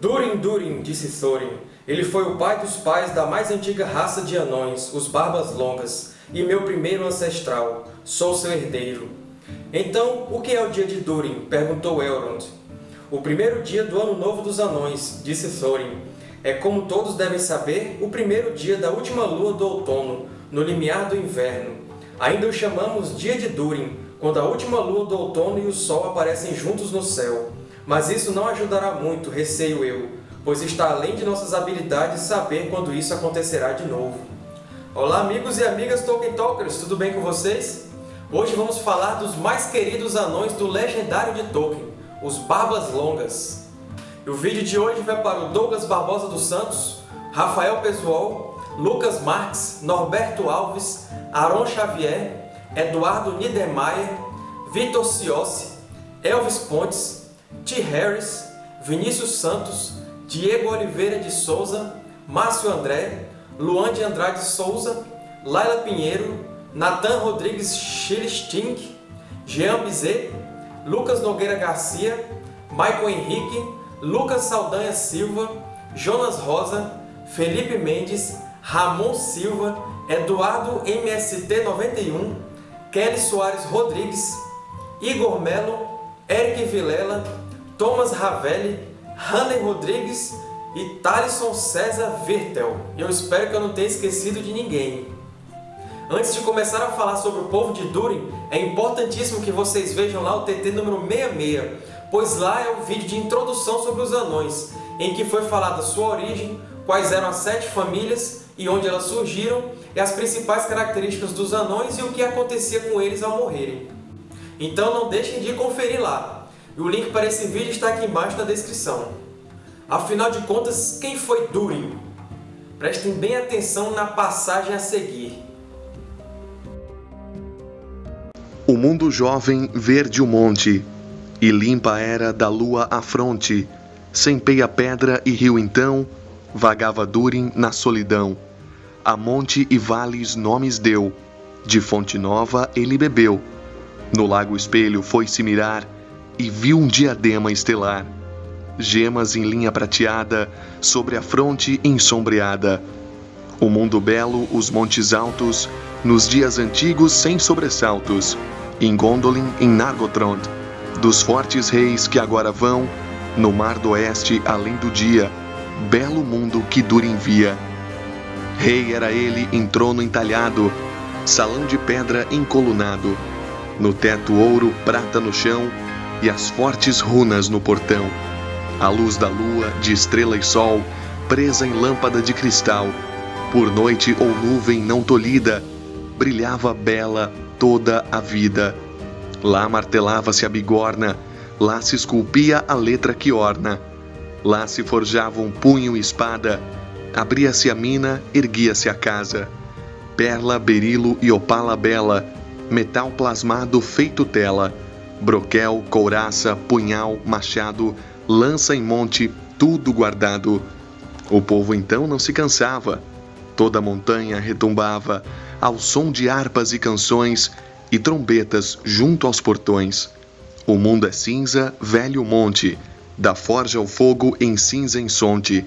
Durin Durin, disse Thorin. Ele foi o pai dos pais da mais antiga raça de anões, os Barbas Longas, e meu primeiro ancestral. Sou seu herdeiro. Então, o que é o dia de Durin? perguntou Elrond. O primeiro dia do Ano Novo dos Anões, disse Thorin. É como todos devem saber, o primeiro dia da última lua do outono, no limiar do inverno. Ainda o chamamos Dia de Durin, quando a última lua do outono e o sol aparecem juntos no céu. Mas isso não ajudará muito, receio eu, pois está além de nossas habilidades saber quando isso acontecerá de novo. Olá amigos e amigas Tolkien Talkers, tudo bem com vocês? Hoje vamos falar dos mais queridos anões do legendário de Tolkien, os Barbas Longas. E o vídeo de hoje vai para o Douglas Barbosa dos Santos, Rafael Pessoal, Lucas Marques, Norberto Alves, Aron Xavier, Eduardo Niedermayer, Vitor Ciossi, Elvis Pontes, T. Harris, Vinícius Santos, Diego Oliveira de Souza, Márcio André, Luan de Andrade Souza, Laila Pinheiro, Nathan Rodrigues Schilstink, Jean Bizet, Lucas Nogueira Garcia, Michael Henrique, Lucas Saldanha Silva, Jonas Rosa, Felipe Mendes, Ramon Silva, Eduardo MST91, Kelly Soares Rodrigues, Igor Melo, Eric Vilela, Thomas Ravelli, Hanley Rodrigues e Thalisson César Virtel. E eu espero que eu não tenha esquecido de ninguém. Antes de começar a falar sobre o povo de Durin, é importantíssimo que vocês vejam lá o TT número 66, pois lá é o vídeo de introdução sobre os anões, em que foi falada sua origem, quais eram as sete famílias e onde elas surgiram, e as principais características dos anões e o que acontecia com eles ao morrerem. Então não deixem de conferir lá. E o link para esse vídeo está aqui embaixo na descrição. Afinal de contas, quem foi Durin? Prestem bem atenção na passagem a seguir. O mundo jovem verde o monte, e limpa era da lua a fronte, sem peia pedra e rio então, vagava Durin na solidão. A monte e vales nomes deu, de fonte nova ele bebeu, no lago espelho foi-se mirar e viu um diadema estelar. Gemas em linha prateada sobre a fronte ensombreada. O mundo belo, os montes altos, nos dias antigos sem sobressaltos. Em Gondolin, em Nargothrond, dos fortes reis que agora vão no mar do oeste além do dia, belo mundo que Durin via. Rei era ele em trono entalhado, salão de pedra encolunado no teto ouro, prata no chão e as fortes runas no portão. A luz da lua, de estrela e sol, presa em lâmpada de cristal, por noite ou nuvem não tolhida, brilhava bela toda a vida. Lá martelava-se a bigorna, lá se esculpia a letra que orna. Lá se forjava um punho e espada, abria-se a mina, erguia-se a casa. Perla, berilo e opala bela, metal plasmado feito tela, broquel, couraça, punhal, machado, lança em monte, tudo guardado. O povo então não se cansava. Toda a montanha retumbava ao som de harpas e canções e trombetas junto aos portões. O mundo é cinza, velho monte, da forja ao fogo em cinza ensonte,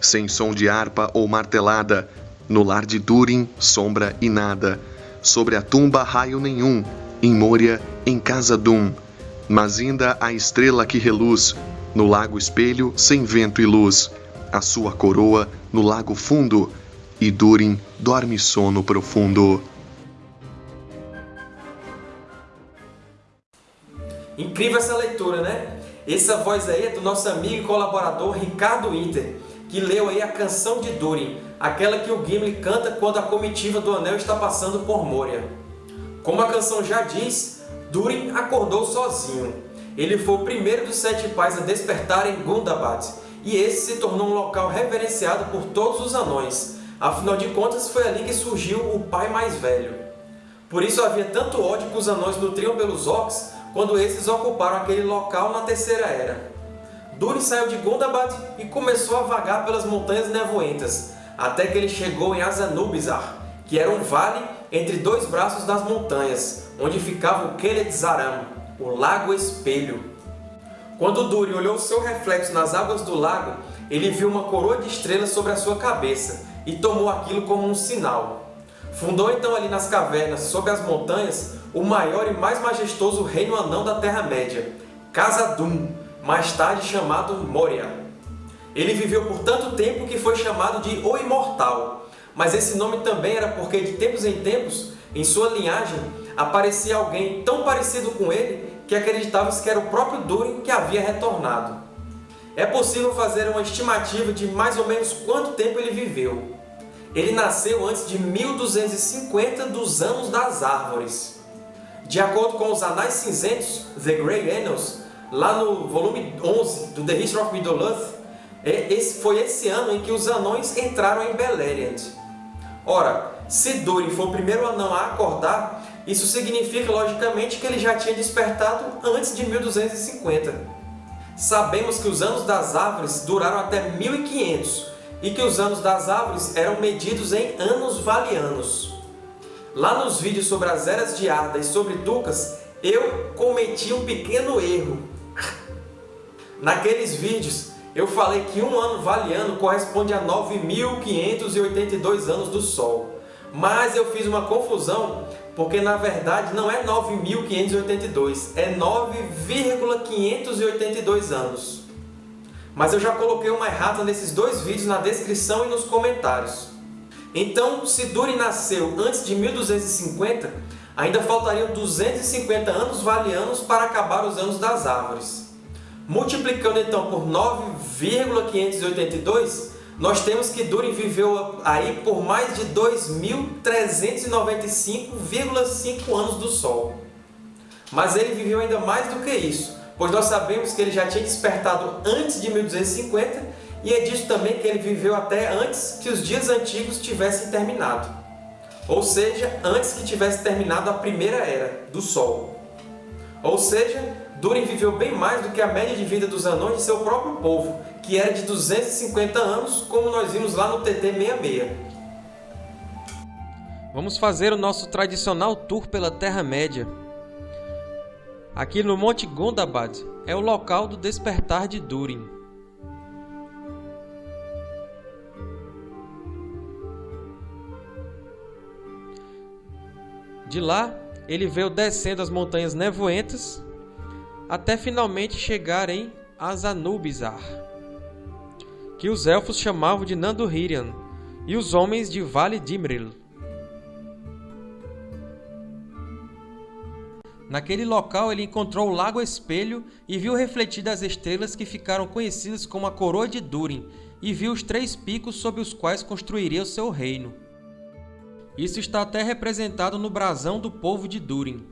sem som de harpa ou martelada, no lar de Durin, sombra e nada sobre a tumba raio nenhum, em Moria, em casa Dum, mas ainda a estrela que reluz, no lago espelho, sem vento e luz, a sua coroa no lago fundo, e Durin dorme sono profundo. Incrível essa leitura, né? Essa voz aí é do nosso amigo e colaborador Ricardo Inter, que leu aí a canção de Durin, aquela que o Gimli canta quando a comitiva do Anel está passando por Moria. Como a canção já diz, Durin acordou sozinho. Ele foi o primeiro dos sete pais a despertar em Gundabad, e esse se tornou um local reverenciado por todos os anões. Afinal de contas, foi ali que surgiu o pai mais velho. Por isso havia tanto ódio que os anões nutriam pelos orcs quando esses ocuparam aquele local na Terceira Era. Durin saiu de Gundabad e começou a vagar pelas Montanhas Nevoentas, até que ele chegou em Azanubizar, que era um vale entre dois braços das montanhas, onde ficava o Keled Zaram, o Lago Espelho. Quando Durin olhou seu reflexo nas águas do lago, ele viu uma coroa de estrelas sobre a sua cabeça e tomou aquilo como um sinal. Fundou então ali nas cavernas, sob as montanhas, o maior e mais majestoso reino anão da Terra-média, Khazad-dûm, mais tarde chamado Moria. Ele viveu por tanto tempo que foi chamado de O Imortal, mas esse nome também era porque de tempos em tempos, em sua linhagem, aparecia alguém tão parecido com ele que acreditava que era o próprio Durin que havia retornado. É possível fazer uma estimativa de mais ou menos quanto tempo ele viveu. Ele nasceu antes de 1250 dos Anos das Árvores. De acordo com os Anais Cinzentos, The Grey Annals, lá no volume 11 do The History of Middle-earth, é, foi esse ano em que os anões entraram em Beleriand. Ora, se Durin foi o primeiro anão a acordar, isso significa, logicamente, que ele já tinha despertado antes de 1250. Sabemos que os Anos das Árvores duraram até 1500 e que os Anos das Árvores eram medidos em anos valianos. Lá nos vídeos sobre as Eras de Arda e sobre Ducas, eu cometi um pequeno erro. Naqueles vídeos, eu falei que um ano valiano corresponde a 9.582 anos do Sol. Mas eu fiz uma confusão, porque na verdade não é 9.582, é 9,582 anos. Mas eu já coloquei uma errata nesses dois vídeos na descrição e nos comentários. Então, se Durin nasceu antes de 1250, ainda faltariam 250 anos valianos para acabar os Anos das Árvores. Multiplicando então por 9,582, nós temos que Durin viveu aí por mais de 2.395,5 anos do Sol. Mas ele viveu ainda mais do que isso, pois nós sabemos que ele já tinha despertado antes de 1250 e é disso também que ele viveu até antes que os dias antigos tivessem terminado. Ou seja, antes que tivesse terminado a Primeira Era, do Sol. Ou seja, Durin viveu bem mais do que a média de vida dos anões de seu próprio povo, que era de 250 anos, como nós vimos lá no TT-66. Vamos fazer o nosso tradicional tour pela Terra-média. Aqui no Monte Gondabad é o local do despertar de Durin. De lá, ele veio descendo as montanhas nevoentas até finalmente chegar em Azanubizar, que os elfos chamavam de Nanduhirian, e os homens de Vale Dimril. Naquele local ele encontrou o Lago Espelho e viu refletidas as estrelas que ficaram conhecidas como a Coroa de Durin, e viu os três picos sob os quais construiria o seu reino. Isso está até representado no brasão do povo de Durin.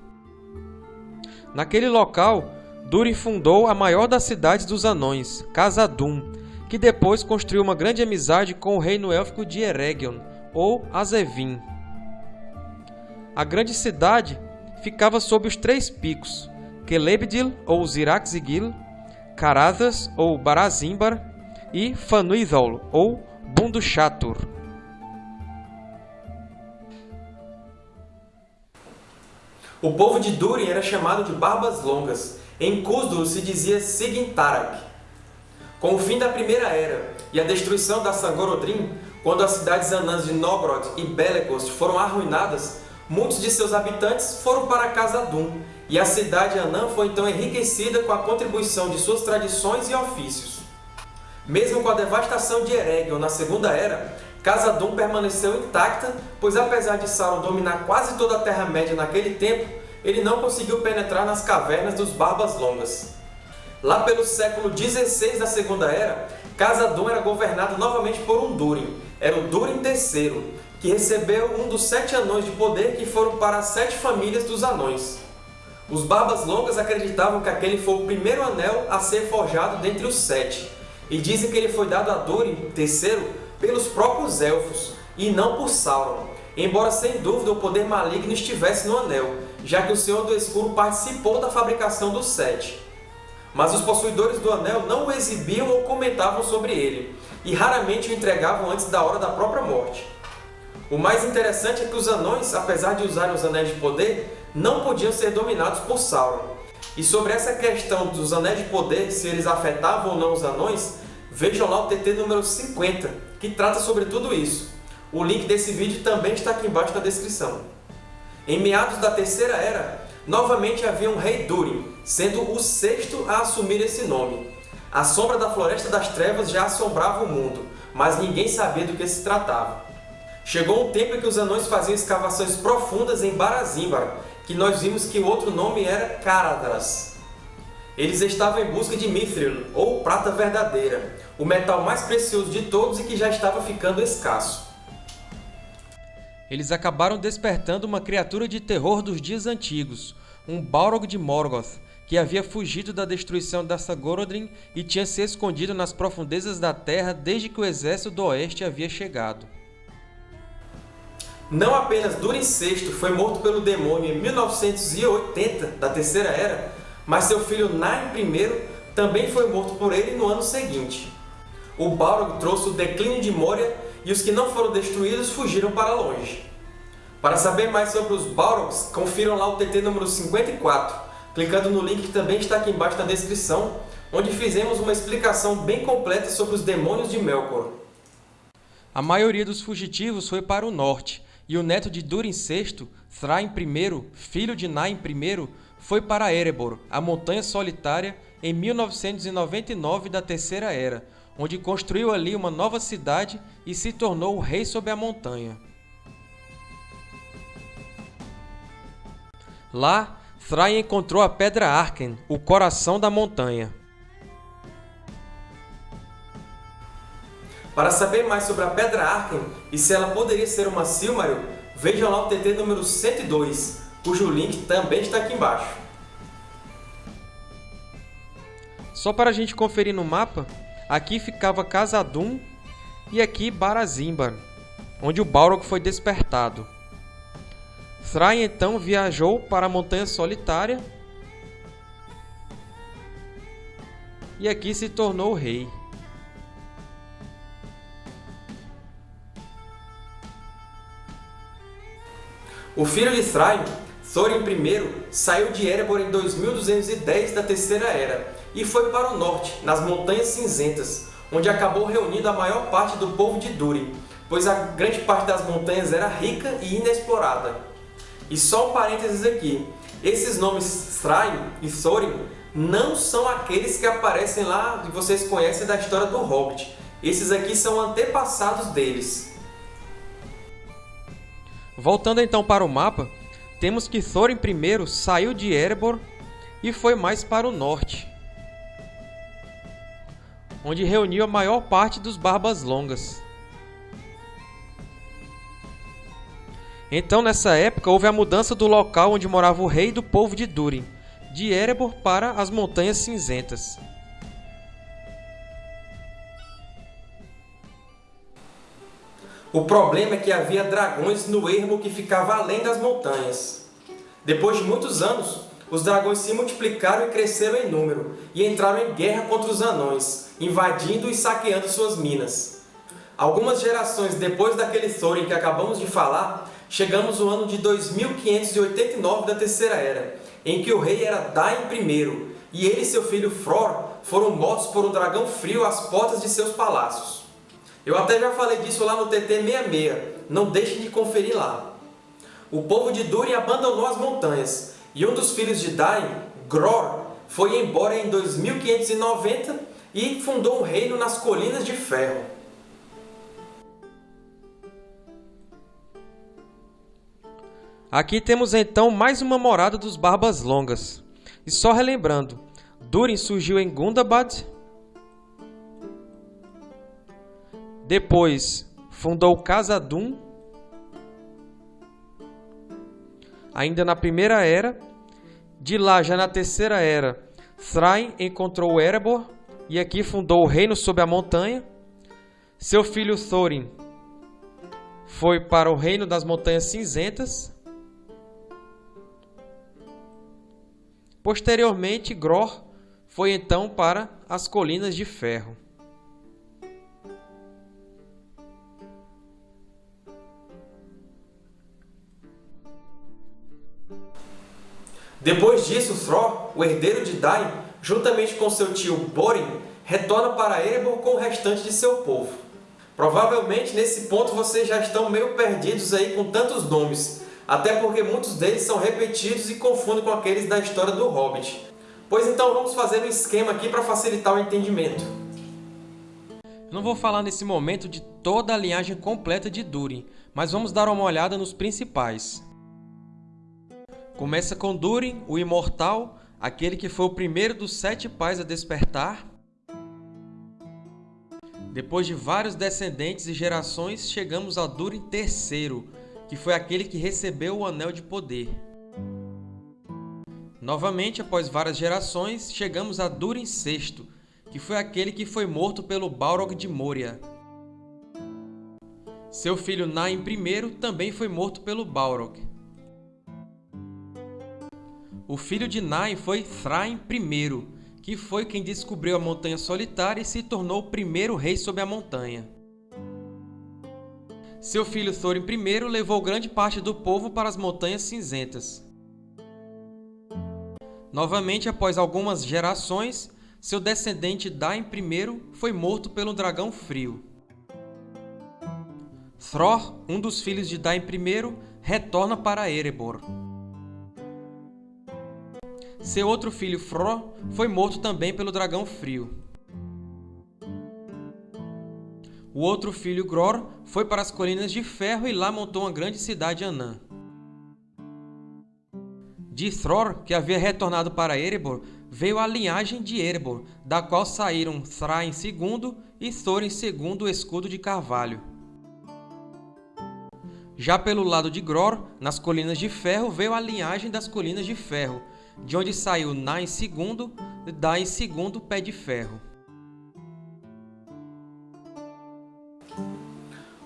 Naquele local, Durin fundou a maior das cidades dos anões, Khazad-dûm, que depois construiu uma grande amizade com o reino élfico de Eregion, ou Azevin. A grande cidade ficava sob os três picos, Celebdil ou Ziraxigil, Carathas ou Barazimbar e Fanuizol ou Bundushatur. O povo de Durin era chamado de Barbas Longas, em Khuzdul se dizia Sigintarak. Com o fim da Primeira Era e a destruição da Sangorodrim, quando as cidades anãs de Nogrod e Belegost foram arruinadas, muitos de seus habitantes foram para Khazad-dûm, e a cidade anã foi então enriquecida com a contribuição de suas tradições e ofícios. Mesmo com a devastação de Eregion na Segunda Era, Khazad-dûm permaneceu intacta, pois apesar de Sauron dominar quase toda a Terra-média naquele tempo, ele não conseguiu penetrar nas cavernas dos Barbas Longas. Lá pelo século XVI da Segunda Era, Khazad-dûm era governado novamente por um Durin, era o Durin III, que recebeu um dos sete anões de poder que foram para as sete famílias dos anões. Os Barbas Longas acreditavam que aquele foi o primeiro anel a ser forjado dentre os sete, e dizem que ele foi dado a Durin III pelos próprios Elfos, e não por Sauron, embora sem dúvida o poder maligno estivesse no anel, já que o Senhor do Escuro participou da fabricação dos sete. Mas os possuidores do anel não o exibiam ou comentavam sobre ele, e raramente o entregavam antes da hora da própria morte. O mais interessante é que os anões, apesar de usarem os anéis de poder, não podiam ser dominados por Sauron. E sobre essa questão dos anéis de poder, se eles afetavam ou não os anões, vejam lá o TT número 50, que trata sobre tudo isso. O link desse vídeo também está aqui embaixo na descrição. Em meados da Terceira Era, novamente havia um rei Durin, sendo o sexto a assumir esse nome. A sombra da Floresta das Trevas já assombrava o mundo, mas ninguém sabia do que se tratava. Chegou um tempo em que os anões faziam escavações profundas em Barazimbar, que nós vimos que o outro nome era Caradras. Eles estavam em busca de Mithril, ou prata verdadeira, o metal mais precioso de todos e que já estava ficando escasso. Eles acabaram despertando uma criatura de terror dos dias antigos, um Balrog de Morgoth, que havia fugido da destruição da Sagorodrim e tinha se escondido nas profundezas da Terra desde que o exército do Oeste havia chegado. Não apenas Durin VI foi morto pelo demônio em 1980 da Terceira Era, mas seu filho Nain I também foi morto por ele no ano seguinte. O Balrog trouxe o declínio de Moria e os que não foram destruídos fugiram para longe. Para saber mais sobre os Balrogs, confiram lá o TT número 54, clicando no link que também está aqui embaixo na descrição, onde fizemos uma explicação bem completa sobre os demônios de Melkor. A maioria dos fugitivos foi para o norte, e o neto de Durin VI, Thrain I, filho de Nain I, foi para Erebor, a Montanha Solitária, em 1999 da Terceira Era, onde construiu ali uma nova cidade e se tornou o rei sobre a montanha. Lá, Thrain encontrou a Pedra Arken, o coração da montanha. Para saber mais sobre a Pedra Arken e se ela poderia ser uma Silmaril, vejam lá o TT número 102, cujo link também está aqui embaixo. Só para a gente conferir no mapa, aqui ficava Khazad-dûm e aqui Barazimbar, onde o Balrog foi despertado. Thrain então viajou para a Montanha Solitária e aqui se tornou rei. O filho de Thrain, Thorin I, saiu de Erebor em 2210 da Terceira Era e foi para o norte, nas Montanhas Cinzentas, onde acabou reunindo a maior parte do povo de Durin, pois a grande parte das montanhas era rica e inexplorada. E só um parênteses aqui, esses nomes Thrain e Thorin não são aqueles que aparecem lá e vocês conhecem da história do Hobbit. Esses aqui são antepassados deles. Voltando então para o mapa, temos que Thorin I saiu de Erebor e foi mais para o norte, onde reuniu a maior parte dos Barbas Longas. Então, nessa época, houve a mudança do local onde morava o rei do povo de Durin, de Erebor para as Montanhas Cinzentas. O problema é que havia dragões no ermo que ficava além das montanhas. Depois de muitos anos, os dragões se multiplicaram e cresceram em número, e entraram em guerra contra os anões, invadindo e saqueando suas minas. Algumas gerações depois daquele Thorin que acabamos de falar, chegamos no ano de 2589 da Terceira Era, em que o rei era Dain I, e ele e seu filho Fror foram mortos por um dragão frio às portas de seus palácios. Eu até já falei disso lá no TT 66, não deixem de conferir lá. O povo de Durin abandonou as montanhas, e um dos filhos de Dain, Gror, foi embora em 2590 e fundou um reino nas Colinas de Ferro. Aqui temos então mais uma morada dos Barbas Longas. E só relembrando, Durin surgiu em Gundabad, depois fundou Khazad-dûm, ainda na Primeira Era, de lá já na Terceira Era, Thrain encontrou Erebor e aqui fundou o reino sob a montanha. Seu filho Thorin foi para o reino das Montanhas Cinzentas Posteriormente, Gror foi então para as Colinas de Ferro. Depois disso, Thror, o herdeiro de Dain, juntamente com seu tio Borin, retorna para Erebor com o restante de seu povo. Provavelmente, nesse ponto, vocês já estão meio perdidos aí com tantos nomes, até porque muitos deles são repetidos e confundem com aqueles da história do Hobbit. Pois então vamos fazer um esquema aqui para facilitar o entendimento. Não vou falar nesse momento de toda a linhagem completa de Durin, mas vamos dar uma olhada nos principais. Começa com Durin, o Imortal, aquele que foi o primeiro dos sete pais a despertar. Depois de vários descendentes e gerações, chegamos a Durin III, que foi aquele que recebeu o Anel de Poder. Novamente, após várias gerações, chegamos a Durin VI, que foi aquele que foi morto pelo Balrog de Moria. Seu filho Nain I também foi morto pelo Balrog. O filho de Nain foi Thrain I, que foi quem descobriu a Montanha Solitária e se tornou o primeiro rei sobre a montanha. Seu filho Thorin I levou grande parte do povo para as Montanhas Cinzentas. Novamente, após algumas gerações, seu descendente Dain I foi morto pelo Dragão Frio. Thror, um dos filhos de Dain I, retorna para Erebor. Seu outro filho, Fro, foi morto também pelo Dragão Frio. O outro filho, Gror, foi para as Colinas de Ferro e lá montou uma grande cidade Anã. De Thror, que havia retornado para Erebor, veio a linhagem de Erebor, da qual saíram Thrain II e Thorin II o Escudo de Carvalho. Já pelo lado de Gror, nas Colinas de Ferro, veio a linhagem das Colinas de Ferro, de onde saiu Nain II e Dain II Pé de Ferro.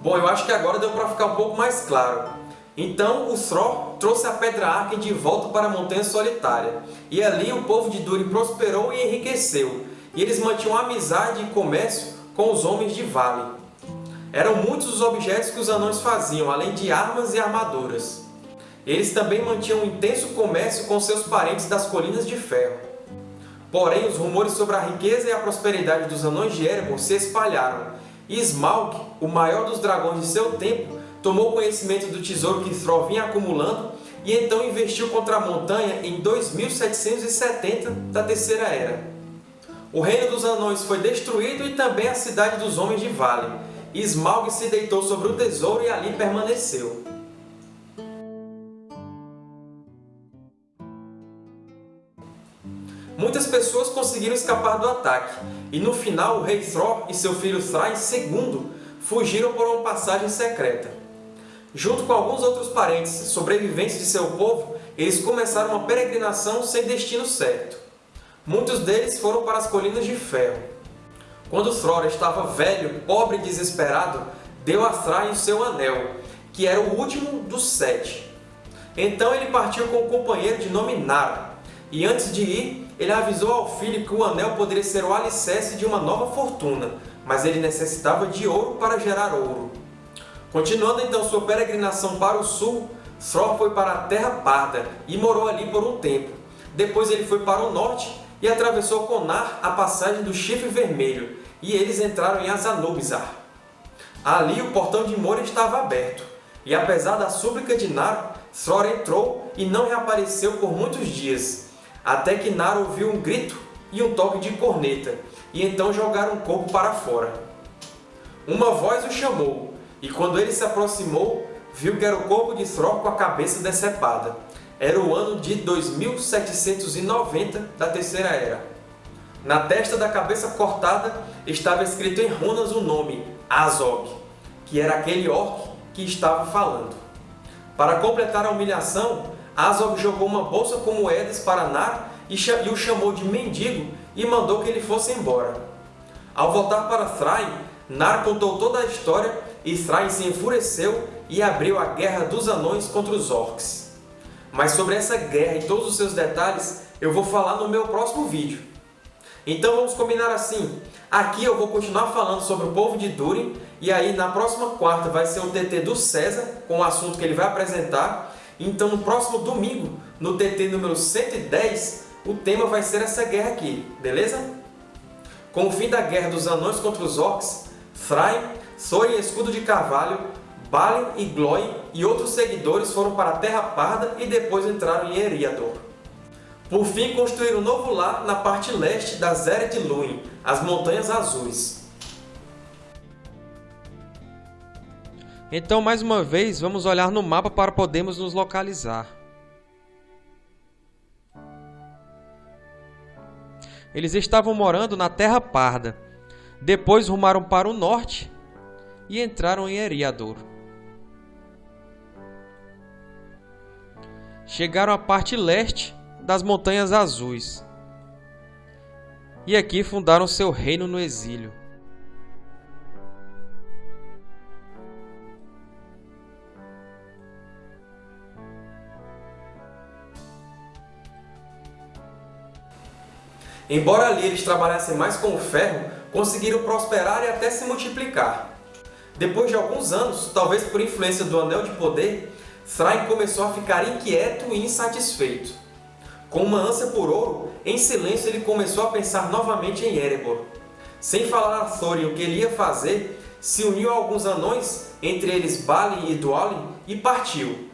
Bom, eu acho que agora deu para ficar um pouco mais claro. Então o Thror trouxe a Pedra Arken de volta para a Montanha Solitária, e ali o povo de Durin prosperou e enriqueceu, e eles mantinham amizade e comércio com os homens de Vale. Eram muitos os objetos que os anões faziam, além de armas e armaduras. Eles também mantinham um intenso comércio com seus parentes das Colinas de Ferro. Porém, os rumores sobre a riqueza e a prosperidade dos anões de Erebor se espalharam, e Smaug, o maior dos dragões de seu tempo, tomou conhecimento do tesouro que Thrall vinha acumulando e então investiu contra a montanha em 2770 da Terceira Era. O reino dos anões foi destruído e também a cidade dos homens de Vale. Smaug se deitou sobre o tesouro e ali permaneceu. Muitas pessoas conseguiram escapar do ataque, e no final o rei Thror e seu filho Thrain II fugiram por uma passagem secreta. Junto com alguns outros parentes sobreviventes de seu povo, eles começaram uma peregrinação sem destino certo. Muitos deles foram para as Colinas de Ferro. Quando Thror estava velho, pobre e desesperado, deu a Thrain o seu anel, que era o último dos sete. Então ele partiu com um companheiro de nome Nara, e antes de ir, ele avisou ao filho que o anel poderia ser o alicerce de uma nova fortuna, mas ele necessitava de ouro para gerar ouro. Continuando então sua peregrinação para o sul, Thror foi para a Terra Parda e morou ali por um tempo. Depois ele foi para o norte e atravessou com Nar a passagem do Chifre Vermelho, e eles entraram em Azanubizar. Ali o portão de Moria estava aberto, e apesar da súplica de Nar, Thror entrou e não reapareceu por muitos dias, até que Nar ouviu um grito e um toque de corneta, e então jogaram o corpo para fora. Uma voz o chamou, e quando ele se aproximou, viu que era o corpo de Thror com a cabeça decepada. Era o ano de 2790 da Terceira Era. Na testa da cabeça cortada estava escrito em runas o nome Azog, que era aquele orc que estava falando. Para completar a humilhação, Azog jogou uma bolsa com moedas para Nar e o chamou de mendigo e mandou que ele fosse embora. Ao voltar para Thrain, Nar contou toda a história Israel se enfureceu e abriu a Guerra dos Anões contra os Orcs. Mas sobre essa guerra e todos os seus detalhes, eu vou falar no meu próximo vídeo. Então vamos combinar assim, aqui eu vou continuar falando sobre o povo de Durin, e aí na próxima quarta vai ser o TT do César, com o assunto que ele vai apresentar, então no próximo domingo, no TT número 110, o tema vai ser essa guerra aqui, beleza? Com o fim da guerra dos Anões contra os Orcs, Thrain, Thorin Escudo de Carvalho, Balin e Glóin e outros seguidores foram para a Terra Parda e depois entraram em Eriador. Por fim, construíram um novo lar na parte leste da Zera de Luin, as Montanhas Azuis. Então, mais uma vez, vamos olhar no mapa para podermos nos localizar. Eles estavam morando na Terra Parda. Depois rumaram para o norte e entraram em Eriador. Chegaram à parte leste das Montanhas Azuis. E aqui fundaram seu reino no exílio. Embora ali eles trabalhassem mais com o ferro, conseguiram prosperar e até se multiplicar. Depois de alguns anos, talvez por influência do Anel de Poder, Thrain começou a ficar inquieto e insatisfeito. Com uma ânsia por ouro, em silêncio ele começou a pensar novamente em Erebor. Sem falar a Thorin o que ele ia fazer, se uniu a alguns anões, entre eles Balin e Dwalin, e partiu,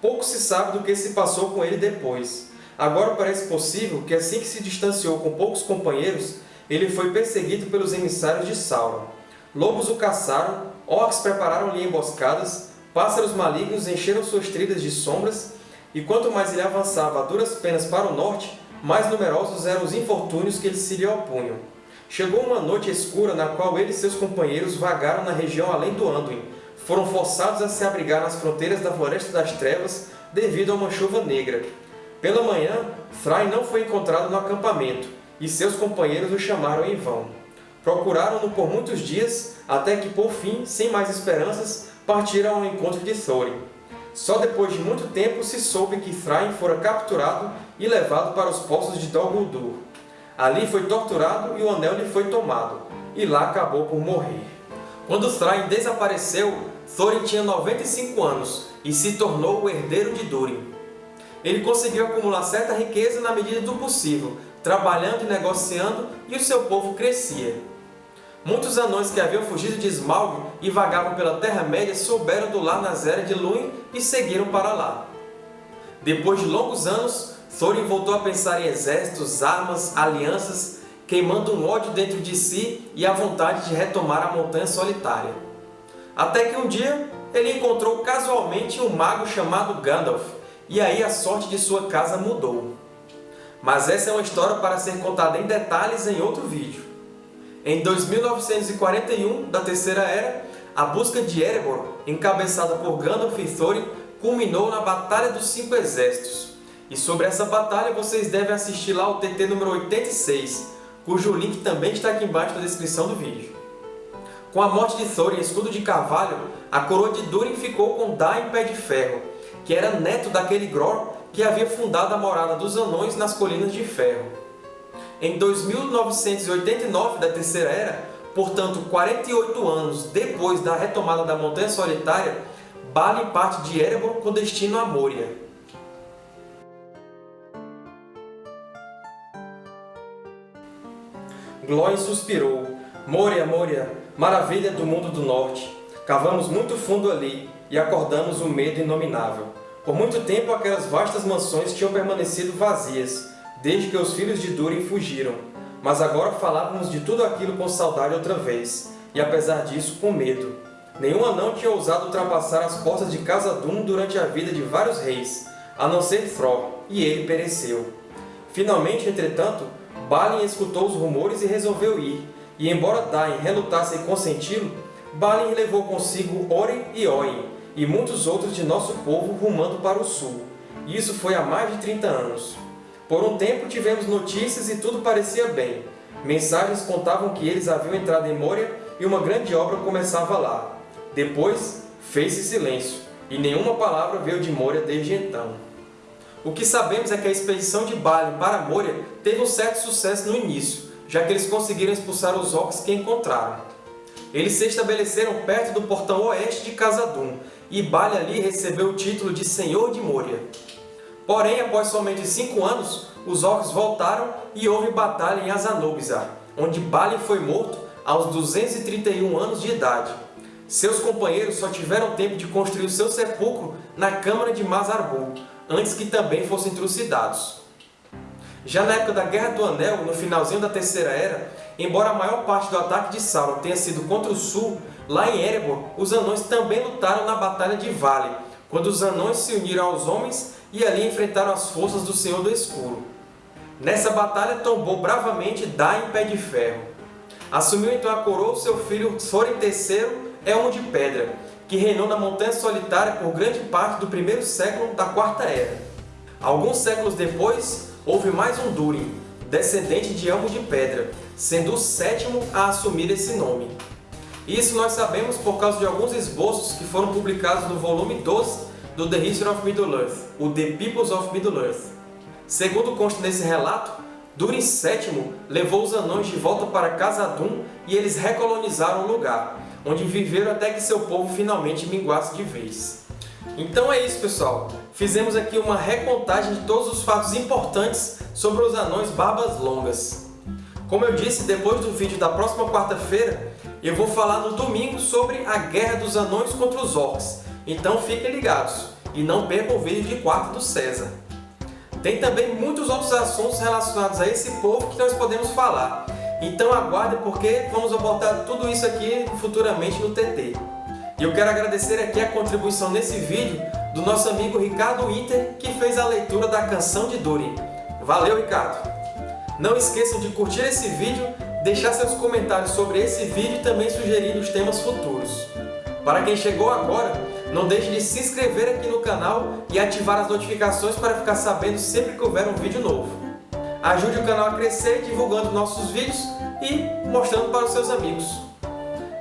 Pouco se sabe do que se passou com ele depois. Agora parece possível que assim que se distanciou com poucos companheiros, ele foi perseguido pelos emissários de Sauron. Lobos o caçaram, orcs prepararam-lhe emboscadas, pássaros malignos encheram suas trilhas de sombras, e quanto mais ele avançava a duras penas para o norte, mais numerosos eram os infortúnios que se lhe opunham. Chegou uma noite escura na qual ele e seus companheiros vagaram na região além do Anduin, foram forçados a se abrigar nas fronteiras da Floresta das Trevas devido a uma chuva negra. Pela manhã, Thrain não foi encontrado no acampamento, e seus companheiros o chamaram em vão. Procuraram-no por muitos dias, até que, por fim, sem mais esperanças, partiram ao encontro de Thorin. Só depois de muito tempo se soube que Thrain fora capturado e levado para os poços de Dol Guldur. Ali foi torturado e o anel lhe foi tomado, e lá acabou por morrer. Quando Thrain desapareceu, Thorin tinha 95 anos e se tornou o herdeiro de Durin. Ele conseguiu acumular certa riqueza na medida do possível, trabalhando e negociando, e o seu povo crescia. Muitos anões que haviam fugido de Smaug e vagavam pela Terra-média souberam do lar na Zera de Lúin e seguiram para lá. Depois de longos anos, Thorin voltou a pensar em exércitos, armas, alianças, queimando um ódio dentro de si e a vontade de retomar a Montanha Solitária. Até que um dia ele encontrou casualmente um mago chamado Gandalf, e aí a sorte de sua casa mudou. Mas essa é uma história para ser contada em detalhes em outro vídeo. Em 2941, da Terceira Era, a busca de Erebor, encabeçada por Gandalf e Thorin, culminou na Batalha dos Cinco Exércitos. E sobre essa batalha vocês devem assistir lá o TT número 86, cujo link também está aqui embaixo na descrição do vídeo. Com a morte de Thorin, escudo de carvalho, a coroa de Durin ficou com Dain Pé de Ferro, que era neto daquele Gror que havia fundado a morada dos Anões nas Colinas de Ferro. Em 2989 da Terceira Era, portanto 48 anos depois da retomada da Montanha Solitária, Balin parte de Erebor com destino a Moria. Glóin suspirou. Moria, Moria, Maravilha do mundo do norte! Cavamos muito fundo ali e acordamos o medo inominável. Por muito tempo aquelas vastas mansões tinham permanecido vazias, desde que os filhos de Durin fugiram. Mas agora falávamos de tudo aquilo com saudade outra vez, e apesar disso, com medo. Nenhum anão tinha ousado ultrapassar as portas de Casa-Dûm durante a vida de vários reis, a não ser Thror, e ele pereceu. Finalmente, entretanto, Balin escutou os rumores e resolveu ir, e embora Dain relutasse em consenti-lo, Balin levou consigo Oren e Oin, e muitos outros de nosso povo rumando para o sul. Isso foi há mais de 30 anos. Por um tempo tivemos notícias e tudo parecia bem. Mensagens contavam que eles haviam entrado em Moria e uma grande obra começava lá. Depois, fez-se silêncio, e nenhuma palavra veio de Moria desde então. O que sabemos é que a expedição de Balin para Moria teve um certo sucesso no início, já que eles conseguiram expulsar os orcs que encontraram. Eles se estabeleceram perto do portão oeste de Khazad-dûm, e Bali ali recebeu o título de Senhor de Moria. Porém, após somente 5 anos, os Orcs voltaram e houve batalha em Azanubizar, onde Balin foi morto aos 231 anos de idade. Seus companheiros só tiveram tempo de construir o seu sepulcro na Câmara de Mazarbul, antes que também fossem trucidados. Já na época da Guerra do Anel, no finalzinho da Terceira Era, embora a maior parte do ataque de Sauron tenha sido contra o sul, lá em Erebor, os anões também lutaram na Batalha de Vale, quando os anões se uniram aos homens e ali enfrentaram as forças do Senhor do Escuro. Nessa batalha tombou bravamente Dain Pé de Ferro. Assumiu então a coroa seu filho Thorin III Elmo de Pedra, que reinou na Montanha Solitária por grande parte do primeiro século da Quarta Era. Alguns séculos depois, houve mais um Durin, descendente de Elmo de Pedra, sendo o sétimo a assumir esse nome. Isso nós sabemos por causa de alguns esboços que foram publicados no volume 12 do The History of Middle-earth, o The Peoples of Middle-earth. Segundo consta nesse relato, Durin VII levou os anões de volta para Khazad-dûm e eles recolonizaram o lugar, onde viveram até que seu povo finalmente minguasse de vez. Então é isso, pessoal! Fizemos aqui uma recontagem de todos os fatos importantes sobre os anões barbas longas. Como eu disse, depois do vídeo da próxima quarta-feira, eu vou falar no domingo sobre a Guerra dos Anões contra os Orcs, então fiquem ligados e não percam o vídeo de quarta do César. Tem também muitos outros assuntos relacionados a esse povo que nós podemos falar, então aguardem porque vamos abordar tudo isso aqui futuramente no TT. E eu quero agradecer aqui a contribuição nesse vídeo do nosso amigo Ricardo Inter, que fez a leitura da canção de Durin. Valeu, Ricardo! Não esqueçam de curtir esse vídeo, deixar seus comentários sobre esse vídeo e também sugerir os temas futuros. Para quem chegou agora, não deixe de se inscrever aqui no canal e ativar as notificações para ficar sabendo sempre que houver um vídeo novo. Ajude o canal a crescer divulgando nossos vídeos e mostrando para os seus amigos.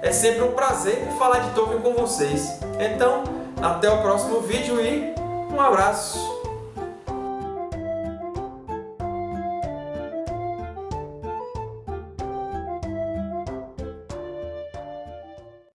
É sempre um prazer falar de Tolkien com vocês. Então, até o próximo vídeo e um abraço!